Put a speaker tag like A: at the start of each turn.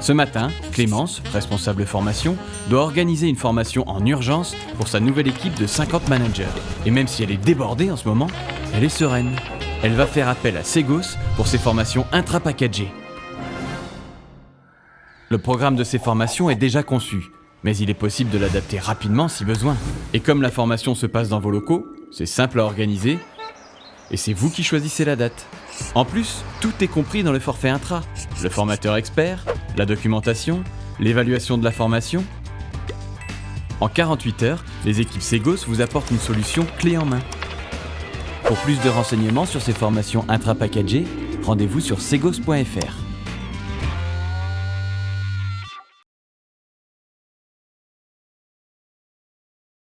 A: Ce matin, Clémence, responsable formation, doit organiser une formation en urgence pour sa nouvelle équipe de 50 managers. Et même si elle est débordée en ce moment, elle est sereine. Elle va faire appel à Segos pour ses formations intra-packagées. Le programme de ces formations est déjà conçu, mais il est possible de l'adapter rapidement si besoin. Et comme la formation se passe dans vos locaux, c'est simple à organiser et c'est vous qui choisissez la date. En plus, tout est compris dans le forfait intra. Le formateur expert, la documentation, l'évaluation de la formation. En 48 heures, les équipes Segos vous apportent une solution clé en main. Pour plus de renseignements sur ces formations intra-packagées, rendez-vous sur segos.fr.